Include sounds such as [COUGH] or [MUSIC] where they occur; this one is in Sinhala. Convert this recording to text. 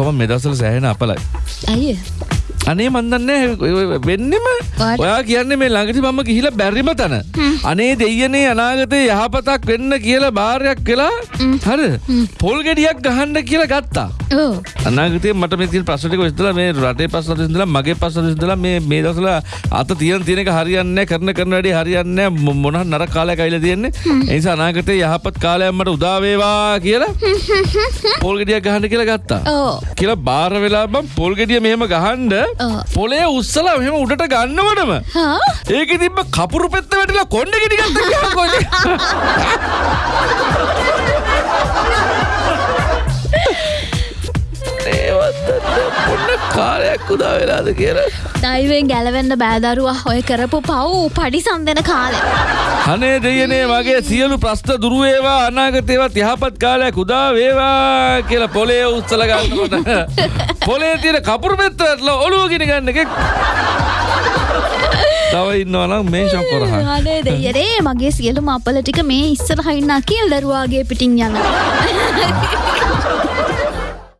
ඔක්කොම මෙදසල සෑහෙන අපලයි. ඇයි අනේ මන්දන්න වෙන්නෙම? ඔයා කියන්නේ මේ ළඟටි මම ගිහිල බැරිම තන. අනේ දෙයනේ අනාගතය යහපතක් වෙන්න කියලා භාරයක් වෙලා හර පොල් ගෙඩියක් ගහන්ඩ කියලා ගත්තා. ඕ අනාගතය මට මේ ප්‍රශ්ටික විස්තලා මේ රටේ පස්සට සිදලා මගේ පස්සට සිදලා මේ මේ දසල අත තියන තියෙනක හරියන්න කරන කරන වැඩි හරියන්න මොන නර කාලය කයිල තියෙන්නේ. එනිසා අනාගතය යහපත් කාලයම්මට උදාවේවා කියලා පොල් ගෙඩියක් ගහන්න කියලා ගත්තා. කියලා බාර වෙලා බම් පොල් ගෙඩිය මෙහෙම ගහන්ඩ ඔව්. පොලේ උස්සලා මෙහෙම උඩට ගන්නවටම ඒක තිබ කපුරු පෙත්ත වැටලා කොන්ඩ ගෙඩිගත්ත කො පොන්න කාලයක් උදා වෙලාද කියලා. දයිවෙන් ගැලවෙන්න බෑදරුවා. ඔය කරපු පව් පඩි සන්දන කාලෙ අනේ දෙයනේ මගේ සියලු ප්‍රශ්න දුරුවේවා අනාගතේවත් යහපත් කාලයක් උදා වේවා කියලා පොලේ උත්සල ගන්නකොට. [LAUGHS] පොලේ තියෙන කපුරු පෙත්ත වැටලා ඔළුව ගෙන ගන්න එකෙක්. තව ඉන්නවනම් මේ ශොක්කොරහ [LAUGHS] අනේ දෙයරේ මගේ සියලු මපල ටික මේ ඉස්සර හයින්නා කියල් දරුවාගේ පිටින් යන [LAUGHS]